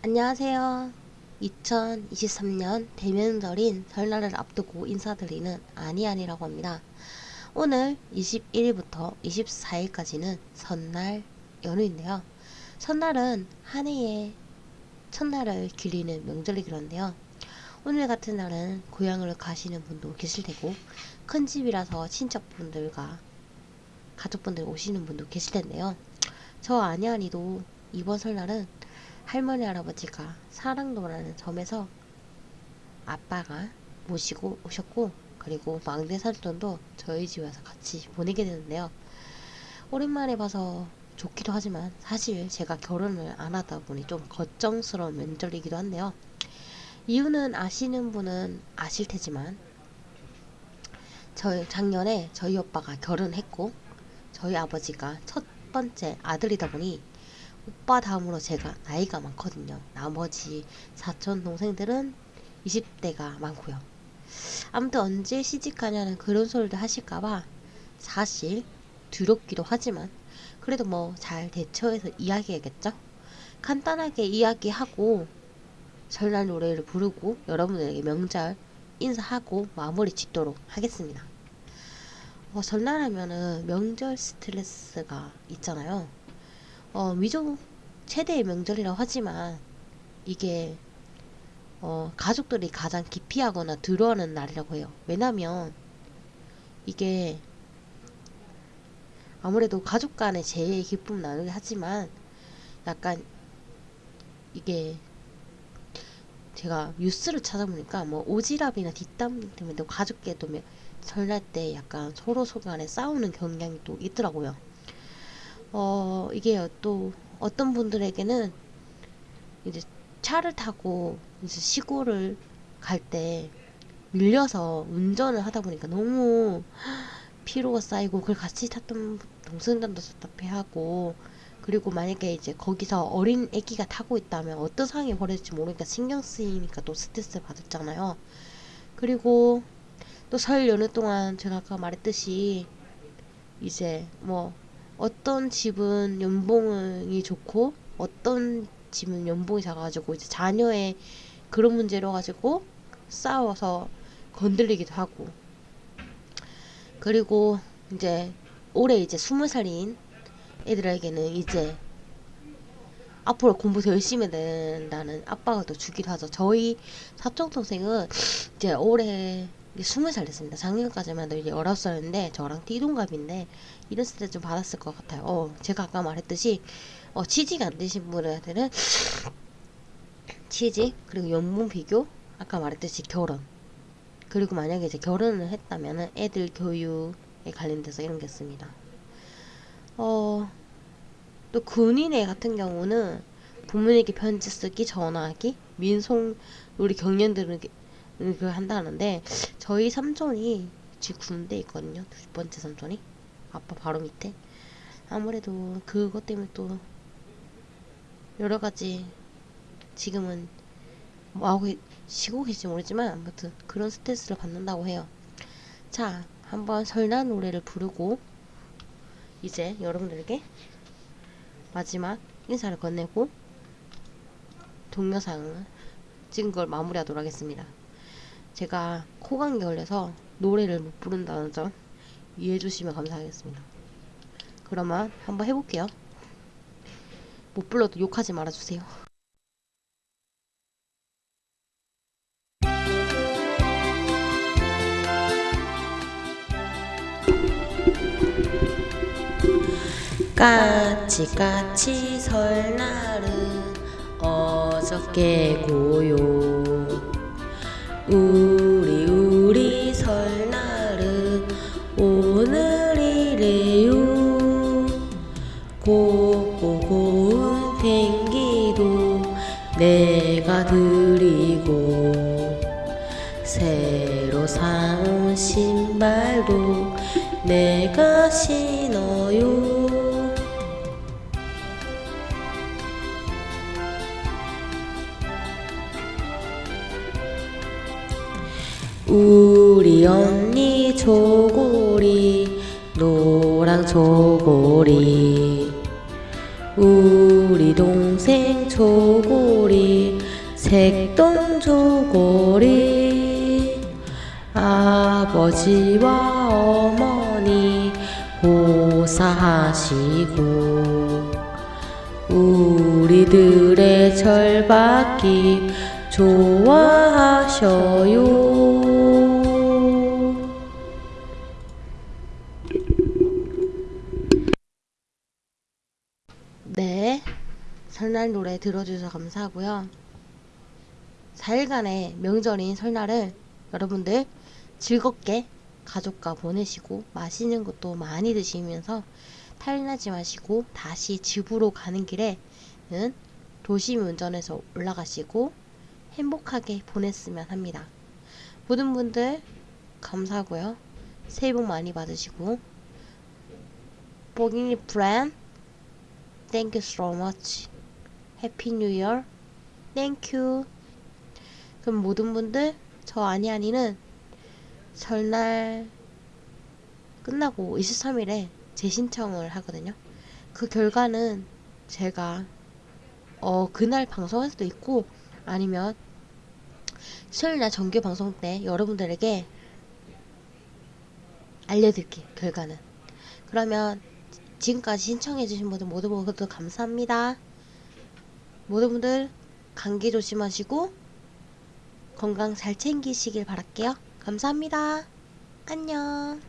안녕하세요. 2023년 대명절인 설날을 앞두고 인사드리는 아니아니라고 합니다. 오늘 21일부터 24일까지는 설날 연휴인데요. 설날은 한 해의 첫날을 기리는 명절이긴 한데요. 오늘 같은 날은 고향을 가시는 분도 계실 테고 큰 집이라서 친척분들과 가족분들 오시는 분도 계실 텐데요. 저 아니아니도 이번 설날은 할머니 할아버지가 사랑도라는 점에서 아빠가 모시고 오셨고 그리고 막내 삼촌도 저희 집에서 같이 보내게 되는데요. 오랜만에 봐서 좋기도 하지만 사실 제가 결혼을 안 하다 보니 좀 걱정스러운 명절이기도 한데요. 이유는 아시는 분은 아실 테지만 저희 작년에 저희 오빠가 결혼했고 저희 아버지가 첫 번째 아들이다 보니 오빠 다음으로 제가 나이가 많거든요. 나머지 사촌 동생들은 20대가 많고요. 아무튼 언제 시집가냐는 그런 소리도 하실까봐 사실 두렵기도 하지만 그래도 뭐 잘 대처해서 이야기해야겠죠? 간단하게 이야기하고 설날 노래를 부르고 여러분들에게 명절 인사하고 마무리 짓도록 하겠습니다. 어, 설날 하면은 명절 스트레스가 있잖아요. 어, 미국 최대의 명절이라고 하지만 이게 어, 가족들이 가장 기피하거나 두려워하는 날이라고 해요. 왜냐면 이게 아무래도 가족 간의 제일 기쁨 나누기 하지만 약간 이게 제가 뉴스를 찾아보니까 뭐 오지랖이나 뒷담 때문에 가족끼리도 설날 때 약간 서로 서로 간에 싸우는 경향이 또 있더라고요. 어 이게 또 어떤 분들에게는 이제 차를 타고 이제 시골을 갈 때 밀려서 운전을 하다 보니까 너무 피로가 쌓이고 그걸 같이 탔던 동생들도 답답해하고 그리고 만약에 이제 거기서 어린 애기가 타고 있다면 어떤 상황이 벌어질지 모르니까 신경 쓰이니까 또 스트레스 받았잖아요. 그리고 또 설 연휴 동안 제가 아까 말했듯이 이제 뭐 어떤 집은 연봉이 좋고 어떤 집은 연봉이 작아가지고 이제 자녀의 그런 문제로 가지고 싸워서 건들리기도 하고 그리고 이제 올해 이제 스무 살인 애들에게는 이제 앞으로 공부 더 열심히 해야 된다는 압박을 또 주기도 하죠. 저희 사촌 동생은 이제 올해 스무 살 됐습니다. 작년까지만 해도 이제 열아홉 살인데 저랑 띠동갑인데 이런 스트레스 좀 받았을 것 같아요. 어, 제가 아까 말했듯이 어, 취직 안 되신 분들은 취직 그리고 연봉 비교 아까 말했듯이 결혼 그리고 만약에 이제 결혼을 했다면은 애들 교육에 관련돼서 이런 게 있습니다. 어, 또 군인회 같은 경우는 부모님께 편지 쓰기, 전화하기, 민속 우리 경련들은 그 한다는데 저희 삼촌이 지금 군대 있거든요. 두 번째 삼촌이 아빠 바로 밑에 아무래도 그것 때문에 또 여러 가지 지금은 뭐 하고 쉬고 계실지 모르지만 아무튼 그런 스트레스를 받는다고 해요. 자, 한번 설날 노래를 부르고 이제 여러분들에게 마지막 인사를 건네고 동영상을 찍은 걸 마무리하도록 하겠습니다. 제가 코감기 걸려서 노래를 못 부른다는 점 이해해 주시면 감사하겠습니다. 그러면 한번 해볼게요. 못 불러도 욕하지 말아주세요. 까치까치 설날은 어저께 고요 우리 우리 설날은 오늘이래요. 곱고 고운 팽기도 내가 드리고 새로 사온 신발도 내가 신어요 우리 언니 조고리 노랑 조고리 우리 동생 조고리 색동 조고리 아버지와 어머니 보사하시고 우리들의 절박기 좋아하셔요. 설날 노래 들어주셔서 감사하고요. 4일간의 명절인 설날을 여러분들 즐겁게 가족과 보내시고 맛있는 것도 많이 드시면서 탈나지 마시고 다시 집으로 가는 길에는 조심히 운전해서 올라가시고 행복하게 보냈으면 합니다. 모든 분들 감사하고요. 새해 복 많이 받으시고 보기니 프렌 Thank you so much. Year. Thank you. 그럼 모든 분들 저 아니 아니는 설날 끝나고 23일에 재신청을 하거든요. 그 결과는 제가 어 그날 방송할 수도 있고 아니면 수요일날 정규 방송 때 여러분들에게 알려드릴게요. 결과는. 그러면 지금까지 신청해주신 분들 모두 모두 감사합니다. 모든 분들 감기 조심하시고 건강 잘 챙기시길 바랄게요. 감사합니다. 안녕.